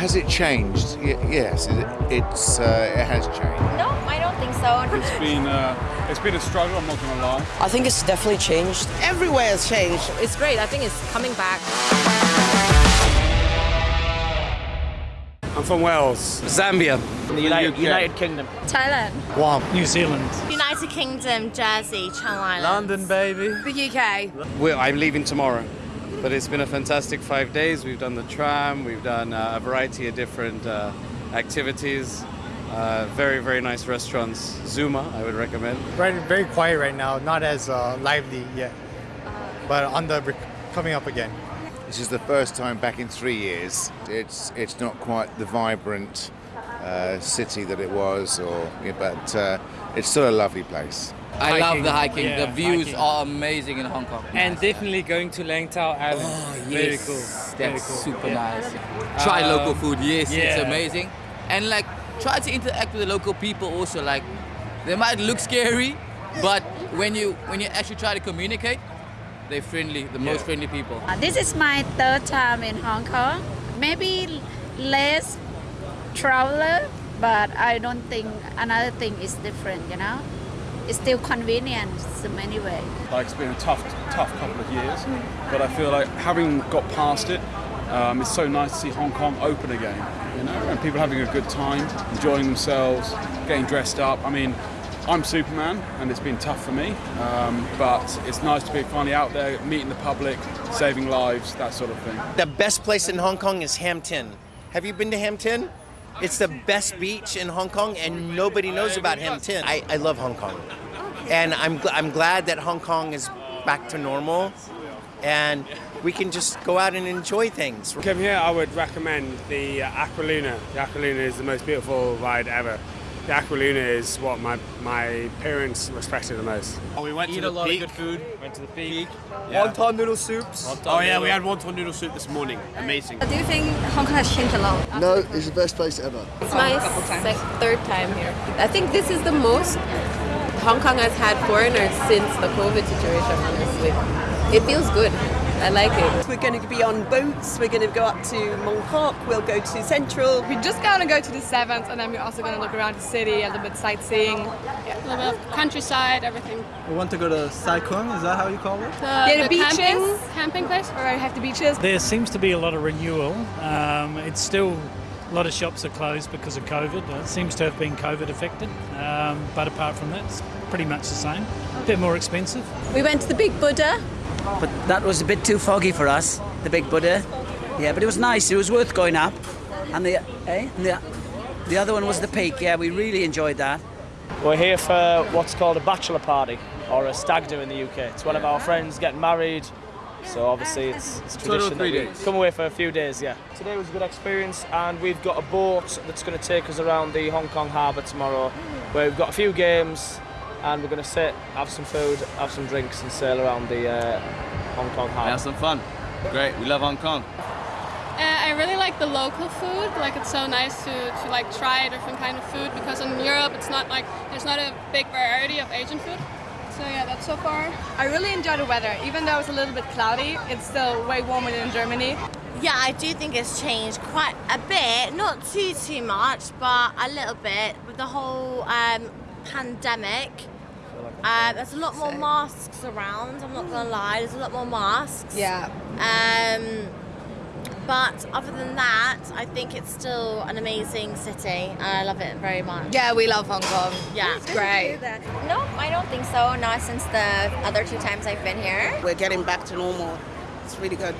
has it changed? Y- yes, it, it's uh, it has changed. No, I don't think so. It's been uh, it's been a struggle. I'm not going to lie. I think it's definitely changed. Everywhere has changed. It's great. I think it's coming back. I'm from Wales. Zambia. The United, United Kingdom. Thailand. Guam. New Zealand. United Kingdom, Jersey, Channel Islands. London, baby. The UK. Well, I'm leaving tomorrow. But it's been a fantastic five days. We've done the tram, we've done uh, a variety of different uh, activities. Uh, very, very nice restaurants. Zuma, I would recommend. Right, very quiet right now, not as uh, lively yet, but on the rec- coming up again. This is the first time back in three years. It's it's not quite the vibrant uh, city that it was, or yeah, but uh, it's still a lovely place. I love the hiking. yeah, the views hiking. are amazing in Hong Kong. And definitely going to Lantau Island. Oh, Very yes. cool. Very That's cool. super Yeah. nice. Try Um, local food. Yes, yeah. it's amazing. And like, try to interact with the local people also. Like, they might look scary, but when you when you actually try to communicate, they're friendly. The most friendly people. Uh, This is my third time in Hong Kong. Maybe less traveler, but I don't think another thing is different, you know? It's still convenient in many ways. Like it's been a tough, tough couple of years, but I feel like having got past it, um, it's so nice to see Hong Kong open again. You know, and people having a good time, enjoying themselves, getting dressed up. I mean, I'm Superman, and it's been tough for me, um, but it's nice to be finally out there, meeting the public, saving lives, that sort of thing. The best place in Hong Kong is Hampton. Have you been to Hampton? It's the best beach in Hong Kong, and nobody knows about Hampton. I, I love Hong Kong, and I'm gl- I'm glad that Hong Kong is back to normal, and we can just go out and enjoy things. Come here, I would recommend the uh, Aqualuna. The Aqualuna is the most beautiful ride ever. The Aqualuna is what my my parents respected the most. Oh, we went Eat to a the lot of good food. Went to the peak. Wonton noodle soups. Oh yeah, we had wonton noodle soup this morning. Amazing. Do you think Hong Kong has changed a lot? No, it's the best place ever. It's my sec- third time here. I think this is the most Hong Kong has had foreigners since the COVID situation, honestly. It feels good. I like it. We're going to be on boats. We're going to go up to Mong Kok. We'll go to Central. We're just gonna go to the Sevens, and then we're also gonna look around the city, a little bit sightseeing, yeah, a little bit of countryside, everything. We want to go to Sai Kung, is that how you call it? The, Yeah, the the beaches. camping, camping place where we have the beaches. There seems to be a lot of renewal. Um, it's still a lot of shops are closed because of COVID. It seems to have been COVID affected, um, but apart from that, it's pretty much the same. A bit more expensive. We went to the Big Buddha. But that was a bit too foggy for us, the Big Buddha. Yeah, but it was nice. It was worth going up. And the, eh? And the, the other one was the Peak. Yeah, we really enjoyed that. We're here for what's called a bachelor party or a stag do in the UK. It's one of our friends getting married. So obviously it's, it's tradition three that we days. come away for a few days, yeah. Today was a good experience and we've got a boat that's going to take us around the Hong Kong harbour tomorrow where we've got a few games and we're going to sit, have some food, have some drinks and sail around the uh, Hong Kong harbour. Have some fun. Great. We love Hong Kong. Uh, I really like the local food. Like it's so nice to, to like try a different kind of food because in Europe it's not like there's not a big variety of Asian food. So yeah, that's so far. I really enjoy the weather, even though it's a little bit cloudy. It's still way warmer than in Germany. Yeah, I do think it's changed quite a bit. Not too too much, but a little bit with the whole um, pandemic. Uh, there's a lot more masks around. I'm not gonna lie. There's a lot more masks. Yeah. Um, but other than that, I think it's still an amazing city, and I love it very much. Yeah, we love Hong Kong. Yeah, It's great. No, I don't think so. Not since the other two times I've been here. We're getting back to normal. It's really good.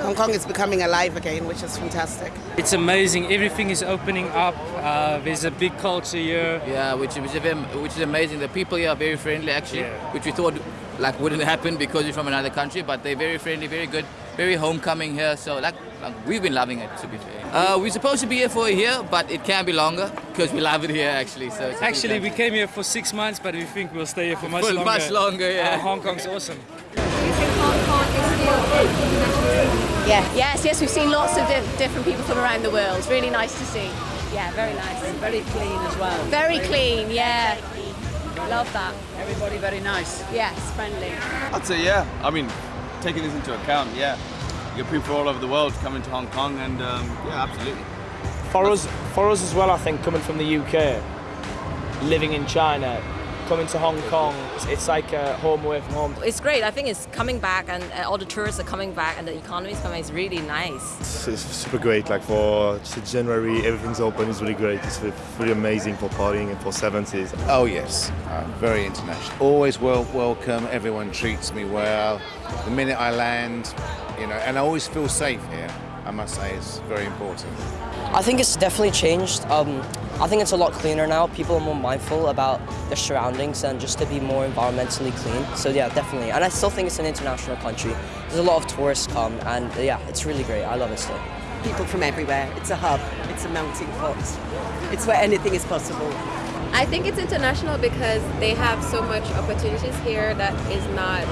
Hong Kong is becoming alive again, which is fantastic. It's amazing. Everything is opening up. Uh, there's a big culture here. Yeah, which which is, which is amazing. The people here are very friendly, actually, which we thought like wouldn't happen because you're from another country, but they're very friendly, very good, very homecoming here. So like, like we've been loving it, to be fair. Uh, we're supposed to be here for a year, but it can be longer because we love it here, actually. So it's Actually, we came here for six months, but we think we'll stay here for much For longer. much longer, yeah. Uh, Hong Kong's awesome. Yeah. Yes, yes, we've seen lots of di- different people from around the world. It's really nice to see. Yeah, very nice. And very clean as well. Very clean, yeah. Love that. Everybody very nice. Yes, friendly. I'd say yeah. I mean, taking this into account, yeah. You got people all over the world coming to Hong Kong, and um, yeah, absolutely. For us, for us as well, I think coming from the UK, living in China, coming to Hong Kong, it's, it's like a home away from home. It's great. I think it's coming back, and uh, all the tourists are coming back, and the economy is coming. It's really nice. It's, it's super great. Like for just January, everything's open. It's really great. It's re- really amazing for partying and for 70s. Oh yes, uh, very international. Always well welcome. Everyone treats me well. The minute I land, you know, and I always feel safe here. I must say, it's very important. I think it's definitely changed. Um, I think it's a lot cleaner now. People are more mindful about their surroundings and just to be more environmentally clean. So yeah, definitely. And I still think it's an international country. There's a lot of tourists come, and yeah, it's really great. I love it still. People from everywhere. It's a hub. It's a melting pot. It's where anything is possible. I think it's international because they have so much opportunities here that is not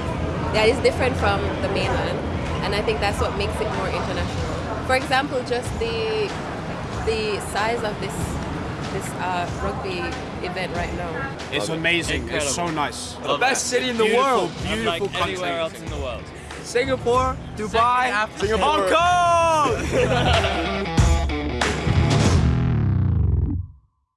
that is different from the mainland, and I think that's what makes it more international. For example, just the the size of this this uh, rugby event right now. It's amazing. It's so nice. The best city in the Beautiful, world. beautiful Unlike country. anywhere else in the world. Singapore, Dubai, Singapore. Hong Kong.